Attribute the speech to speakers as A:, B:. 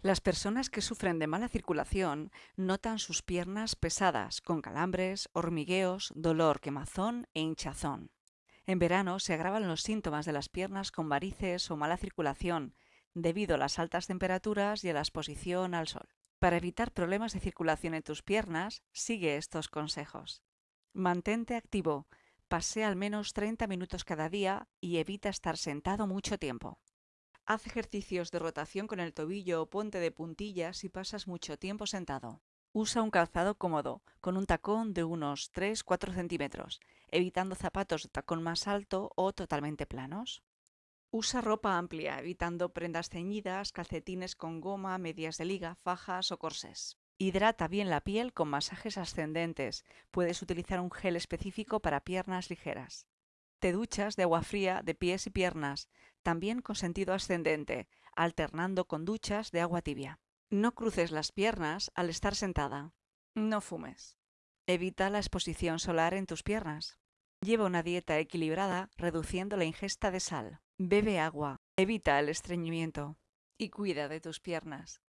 A: Las personas que sufren de mala circulación notan sus piernas pesadas, con calambres, hormigueos, dolor, quemazón e hinchazón. En verano se agravan los síntomas de las piernas con varices o mala circulación, debido a las altas temperaturas y a la exposición al sol. Para evitar problemas de circulación en tus piernas, sigue estos consejos. Mantente activo, pasea al menos 30 minutos cada día y evita estar sentado mucho tiempo. Haz ejercicios de rotación con el tobillo o ponte de puntillas si pasas mucho tiempo sentado. Usa un calzado cómodo, con un tacón de unos 3-4 centímetros, evitando zapatos de tacón más alto o totalmente planos. Usa ropa amplia, evitando prendas ceñidas, calcetines con goma, medias de liga, fajas o corsés. Hidrata bien la piel con masajes ascendentes. Puedes utilizar un gel específico para piernas ligeras. Te duchas de agua fría de pies y piernas, también con sentido ascendente, alternando con duchas de agua tibia. No cruces las piernas al estar sentada. No fumes. Evita la exposición solar en tus piernas. Lleva una dieta equilibrada reduciendo la ingesta de sal. Bebe agua. Evita el estreñimiento. Y cuida de tus piernas.